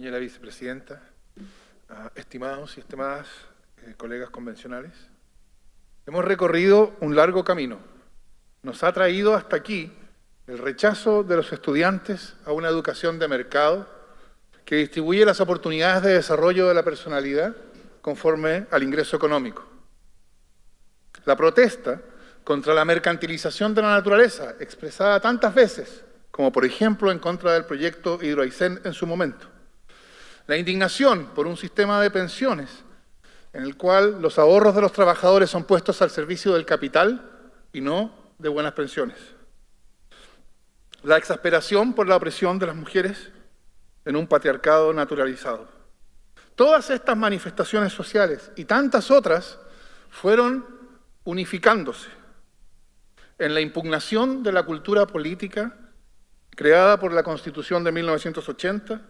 señora vicepresidenta, ah, estimados y estimadas eh, colegas convencionales. Hemos recorrido un largo camino. Nos ha traído hasta aquí el rechazo de los estudiantes a una educación de mercado que distribuye las oportunidades de desarrollo de la personalidad conforme al ingreso económico. La protesta contra la mercantilización de la naturaleza, expresada tantas veces, como por ejemplo en contra del proyecto Hidroaicén en su momento. La indignación por un sistema de pensiones en el cual los ahorros de los trabajadores son puestos al servicio del capital y no de buenas pensiones. La exasperación por la opresión de las mujeres en un patriarcado naturalizado. Todas estas manifestaciones sociales y tantas otras fueron unificándose en la impugnación de la cultura política creada por la Constitución de 1980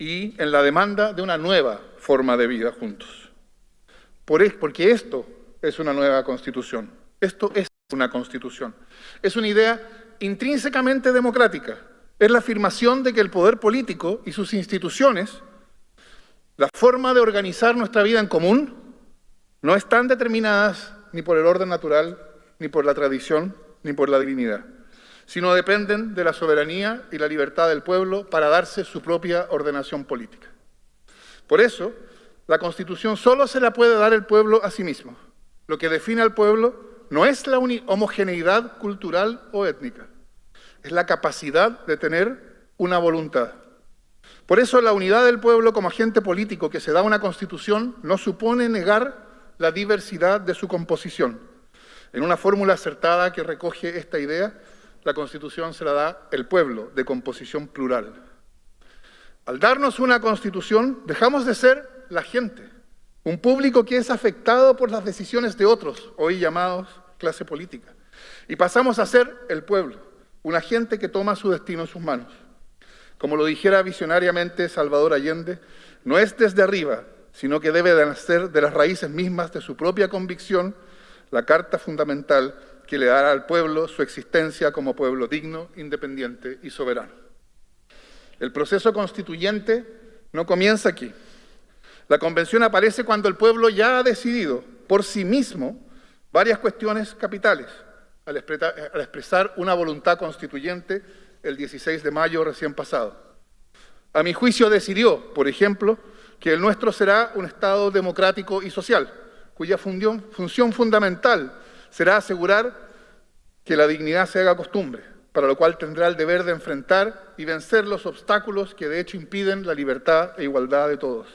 y en la demanda de una nueva forma de vida juntos. porque esto es una nueva Constitución, esto es una Constitución. Es una idea intrínsecamente democrática, es la afirmación de que el poder político y sus instituciones, la forma de organizar nuestra vida en común, no están determinadas ni por el orden natural, ni por la tradición, ni por la divinidad, sino dependen de la soberanía y la libertad del pueblo para darse su propia ordenación política. Por eso, la Constitución solo se la puede dar el pueblo a sí mismo. Lo que define al pueblo no es la homogeneidad cultural o étnica, es la capacidad de tener una voluntad. Por eso la unidad del pueblo como agente político que se da una Constitución no supone negar la diversidad de su composición. En una fórmula acertada que recoge esta idea, la Constitución se la da el pueblo, de composición plural. Al darnos una Constitución, dejamos de ser la gente, un público que es afectado por las decisiones de otros, hoy llamados clase política, y pasamos a ser el pueblo, una gente que toma su destino en sus manos. Como lo dijera visionariamente Salvador Allende, no es desde arriba, sino que debe de nacer de las raíces mismas de su propia convicción, la carta fundamental que le dará al pueblo su existencia como pueblo digno, independiente y soberano. El proceso constituyente no comienza aquí. La convención aparece cuando el pueblo ya ha decidido por sí mismo varias cuestiones capitales, al expresar una voluntad constituyente el 16 de mayo recién pasado. A mi juicio decidió, por ejemplo, que el nuestro será un Estado democrático y social, cuya función, fundamental será asegurar que la dignidad se haga costumbre, para lo cual tendrá el deber de enfrentar y vencer los obstáculos que de hecho impiden la libertad e igualdad de todos.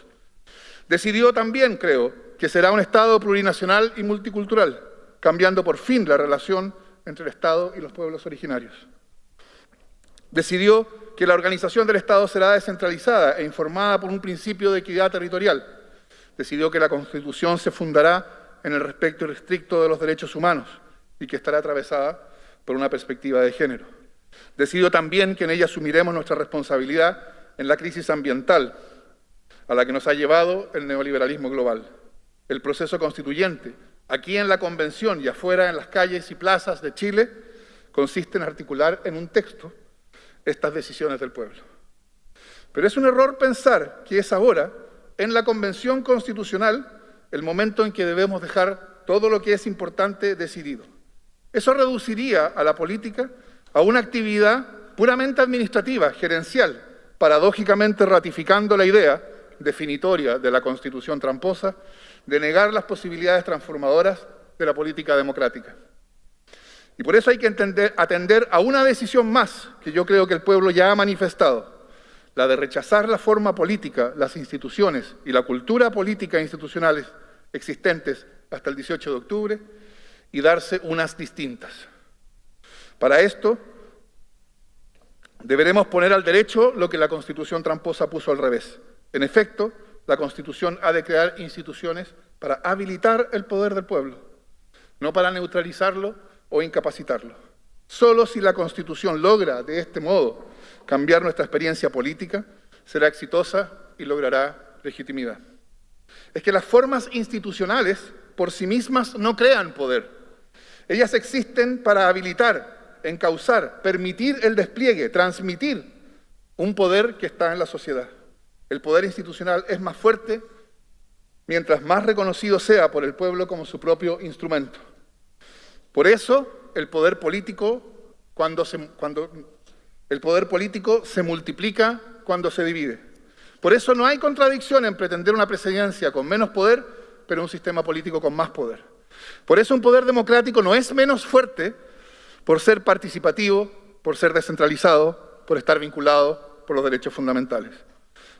Decidió también, creo, que será un Estado plurinacional y multicultural, cambiando por fin la relación entre el Estado y los pueblos originarios. Decidió que la organización del Estado será descentralizada e informada por un principio de equidad territorial. Decidió que la Constitución se fundará en el respeto irrestricto de los derechos humanos y que estará atravesada por una perspectiva de género. Decidió también que en ella asumiremos nuestra responsabilidad en la crisis ambiental a la que nos ha llevado el neoliberalismo global. El proceso constituyente, aquí en la Convención y afuera en las calles y plazas de Chile, consiste en articular en un texto estas decisiones del pueblo. Pero es un error pensar que es ahora, en la Convención Constitucional, el momento en que debemos dejar todo lo que es importante decidido. Eso reduciría a la política a una actividad puramente administrativa, gerencial, paradójicamente ratificando la idea definitoria de la Constitución tramposa de negar las posibilidades transformadoras de la política democrática. Y por eso hay que atender a una decisión más que yo creo que el pueblo ya ha manifestado, la de rechazar la forma política, las instituciones y la cultura política institucionales existentes hasta el 18 de octubre y darse unas distintas. Para esto, deberemos poner al derecho lo que la Constitución tramposa puso al revés. En efecto, la Constitución ha de crear instituciones para habilitar el poder del pueblo, no para neutralizarlo o incapacitarlo. Solo si la Constitución logra, de este modo, cambiar nuestra experiencia política, será exitosa y logrará legitimidad. Es que las formas institucionales por sí mismas no crean poder. Ellas existen para habilitar, encauzar, permitir el despliegue, transmitir un poder que está en la sociedad. el poder institucional es más fuerte mientras más reconocido sea por el pueblo como su propio instrumento. Por eso, el poder político, cuando se, cuando, el poder político se multiplica cuando se divide. Por eso no hay contradicción en pretender una presidencia con menos poder, pero un sistema político con más poder. Por eso un poder democrático no es menos fuerte por ser participativo, por ser descentralizado, por estar vinculado por los derechos fundamentales.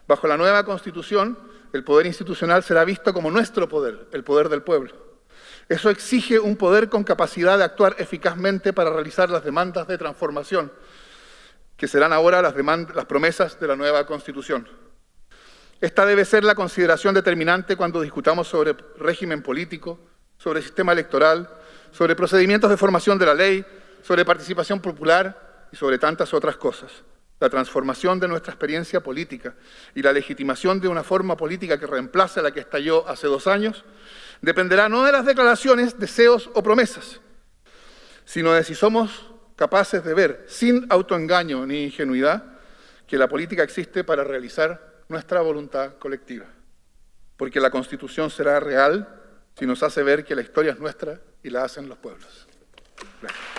Bajo la nueva Constitución, el poder institucional será visto como nuestro poder, el poder del pueblo. Eso exige un poder con capacidad de actuar eficazmente para realizar las demandas de transformación, que serán ahora las, las promesas de la nueva Constitución. Esta debe ser la consideración determinante cuando discutamos sobre régimen político, sobre sistema electoral, sobre procedimientos de formación de la ley, sobre participación popular y sobre tantas otras cosas. La transformación de nuestra experiencia política y la legitimación de una forma política que reemplace a la que estalló hace dos años, dependerá no de las declaraciones, deseos o promesas, sino de si somos capaces de ver, sin autoengaño ni ingenuidad, que la política existe para realizar nuestra voluntad colectiva. Porque la Constitución será real si nos hace ver que la historia es nuestra y la hacen los pueblos. Gracias.